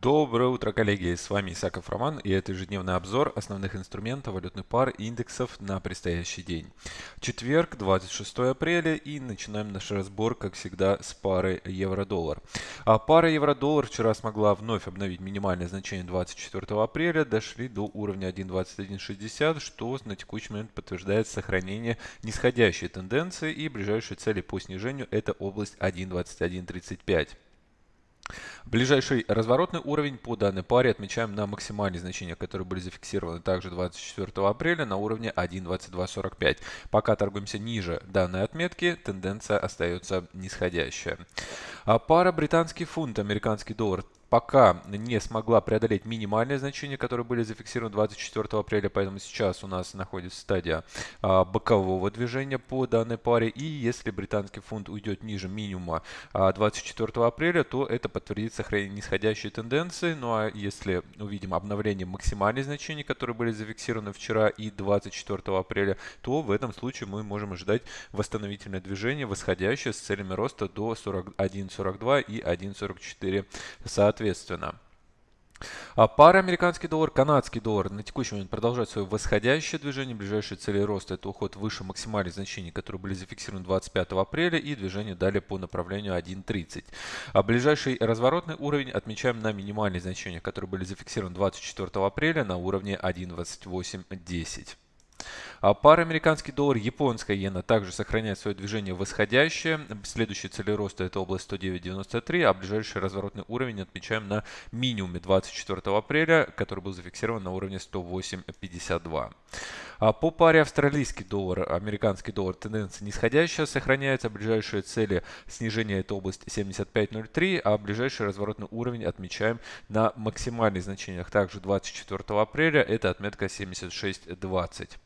Доброе утро, коллеги! С вами Исаков Роман и это ежедневный обзор основных инструментов валютных пар и индексов на предстоящий день. Четверг, 26 апреля и начинаем наш разбор, как всегда, с пары евро-доллар. А пара евро-доллар вчера смогла вновь обновить минимальное значение 24 апреля, дошли до уровня 1.2160, что на текущий момент подтверждает сохранение нисходящей тенденции и ближайшие цели по снижению это область 1.2135. Ближайший разворотный уровень по данной паре отмечаем на максимальные значения, которые были зафиксированы также 24 апреля на уровне 1.2245. Пока торгуемся ниже данной отметки, тенденция остается нисходящая. А пара британский фунт, американский доллар пока не смогла преодолеть минимальные значения, которые были зафиксированы 24 апреля, поэтому сейчас у нас находится стадия а, бокового движения по данной паре. И если британский фунт уйдет ниже минимума а, 24 апреля, то это подтвердит сохранение нисходящей тенденции. Ну а если увидим обновление максимальных значений, которые были зафиксированы вчера и 24 апреля, то в этом случае мы можем ожидать восстановительное движение восходящее с целями роста до 41.42 и 1.44 соответственно соответственно. А пара американский доллар, канадский доллар на текущий момент продолжает свое восходящее движение. Ближайшие цели роста это уход выше максимальных значений, которые были зафиксированы 25 апреля и движение далее по направлению 1.30. А ближайший разворотный уровень отмечаем на минимальные значения, которые были зафиксированы 24 апреля на уровне 1.2810. А пара американский доллар, японская иена также сохраняет свое движение восходящее. Следующая цель роста это область 109.93, а ближайший разворотный уровень отмечаем на минимуме 24 апреля, который был зафиксирован на уровне 108.52. А по паре австралийский доллар, американский доллар тенденция нисходящая сохраняется. Ближайшие цели снижения это область 75.03, а ближайший разворотный уровень отмечаем на максимальных значениях. Также 24 апреля это отметка 76.20.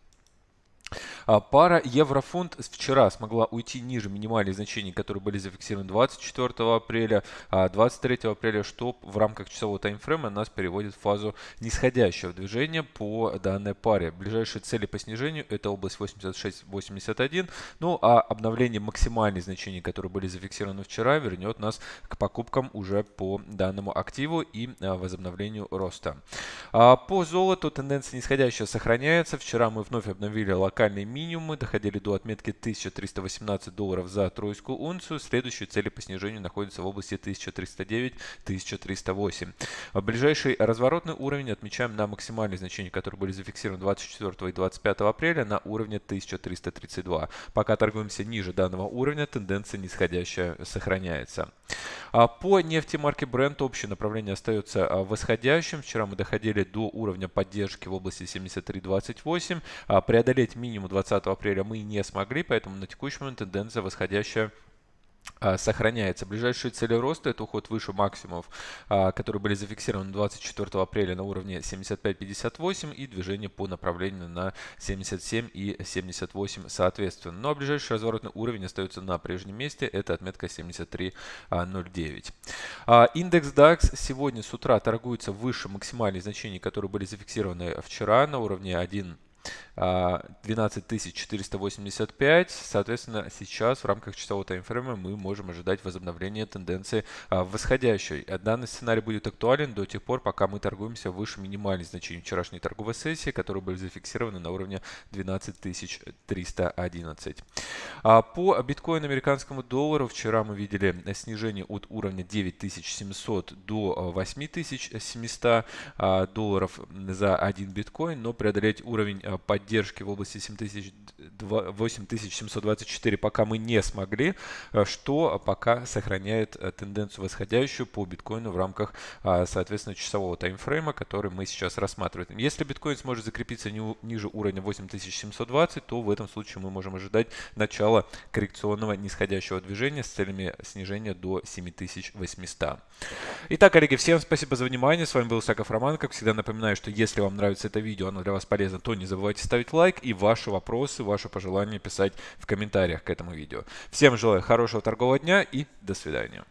А, пара еврофунт вчера смогла уйти ниже минимальных значений, которые были зафиксированы 24 апреля, а 23 апреля, что в рамках часового таймфрейма нас переводит в фазу нисходящего движения по данной паре. Ближайшие цели по снижению это область 86-81, ну а обновление максимальных значений, которые были зафиксированы вчера, вернет нас к покупкам уже по данному активу и а, возобновлению роста. А по золоту тенденция нисходящая сохраняется. Вчера мы вновь обновили локальные минимумы, доходили до отметки 1318 долларов за тройскую унцию. Следующие цели по снижению находятся в области 1309-1308. Ближайший разворотный уровень отмечаем на максимальные значения, которые были зафиксированы 24 и 25 апреля на уровне 1332. Пока торгуемся ниже данного уровня, тенденция нисходящая сохраняется. А по нефти марки Brent общее направление остается а, восходящим. Вчера мы доходили до уровня поддержки в области 73.28. Преодолеть минимум 20 апреля мы не смогли, поэтому на текущий момент тенденция восходящая а, сохраняется. Ближайшие цели роста это уход выше максимумов, а, которые были зафиксированы 24 апреля на уровне 75.58 и движение по направлению на 77 и 78 соответственно. Ну а ближайший разворотный уровень остается на прежнем месте, это отметка 73.09. А, индекс DAX сегодня с утра торгуется выше максимальных значений, которые были зафиксированы вчера на уровне 1 12485. Соответственно, сейчас в рамках часового таймфрейма мы можем ожидать возобновления тенденции а, восходящей. Данный сценарий будет актуален до тех пор, пока мы торгуемся выше минимальных значений вчерашней торговой сессии, которые были зафиксированы на уровне 12311. А, по биткоину американскому доллару вчера мы видели снижение от уровня 9700 до 8700 а, долларов за один биткоин, но преодолеть уровень поддержки в области 8724 пока мы не смогли, э, что пока сохраняет э, тенденцию восходящую по биткоину в рамках, а, соответственно, часового таймфрейма, который мы сейчас рассматриваем. Если биткоин сможет закрепиться ниже уровня 8720, то в этом случае мы можем ожидать начала коррекционного нисходящего движения с целями снижения до 7800. Итак, коллеги, всем спасибо за внимание. С вами был Саков Роман. Как всегда напоминаю, что если вам нравится это видео, оно для вас полезно, то не забывайте ставить лайк и ваши вопросы, ваши пожелания писать в комментариях к этому видео. Всем желаю хорошего торгового дня и до свидания.